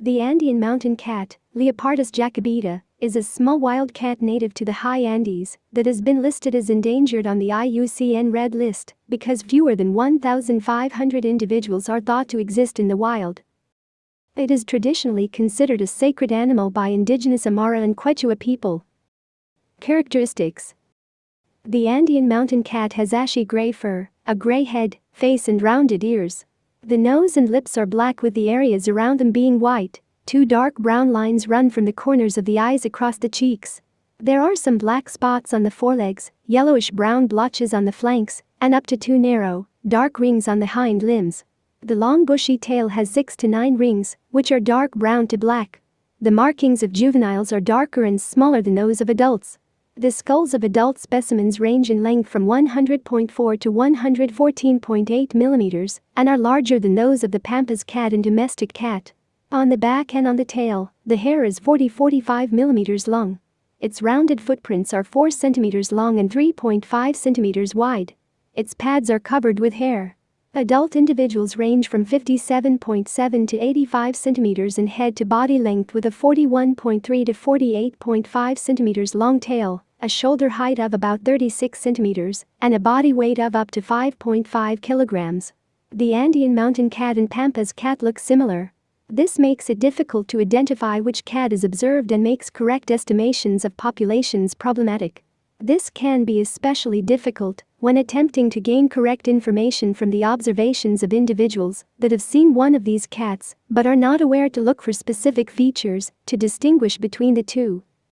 The Andean mountain cat, Leopardus jacobita, is a small wild cat native to the high Andes that has been listed as endangered on the IUCN Red List because fewer than 1,500 individuals are thought to exist in the wild. It is traditionally considered a sacred animal by indigenous Aymara and Quechua people. Characteristics The Andean mountain cat has ashy gray fur, a gray head, face and rounded ears. The nose and lips are black with the areas around them being white. Two dark brown lines run from the corners of the eyes across the cheeks. There are some black spots on the forelegs, yellowish brown blotches on the flanks, and up to two narrow, dark rings on the hind limbs. The long bushy tail has 6 to 9 rings, which are dark brown to black. The markings of juveniles are darker and smaller than those of adults. The skulls of adult specimens range in length from 100.4 to 114.8 millimeters and are larger than those of the pampas cat and domestic cat. On the back and on the tail, the hair is 40-45 millimeters long. Its rounded footprints are 4 centimeters long and 3.5 centimeters wide. Its pads are covered with hair. Adult individuals range from 57.7 to 85 centimeters in head to body length with a 41.3 to 48.5 centimeters long tail a shoulder height of about 36 centimeters, and a body weight of up to 5.5 kilograms. The Andean mountain cat and Pampas cat look similar. This makes it difficult to identify which cat is observed and makes correct estimations of populations problematic. This can be especially difficult when attempting to gain correct information from the observations of individuals that have seen one of these cats but are not aware to look for specific features to distinguish between the two.